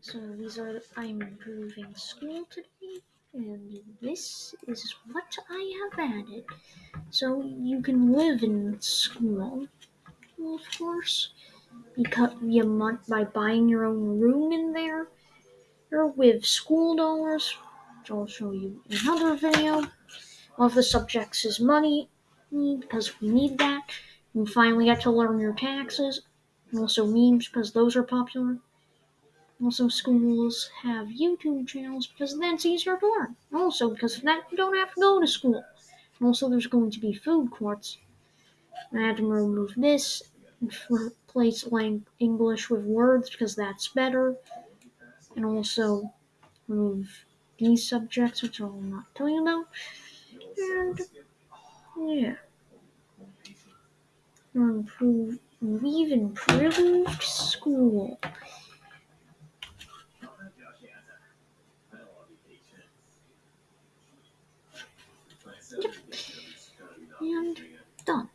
So these are I'm improving school today, and this is what I have added. So you can live in school, of course, because you month by buying your own room in there, or with school dollars, which I'll show you in another video. One of the subjects is money, because we need that. You finally get to learn your taxes, and also memes because those are popular. Also, schools have YouTube channels because then it's easier to learn. Also, because of that, you don't have to go to school. Also, there's going to be food courts. I had to remove this replace lang- English with words because that's better. And also remove these subjects, which I'll not tell you about. And yeah. Improve, we've improved school. Yep. And done.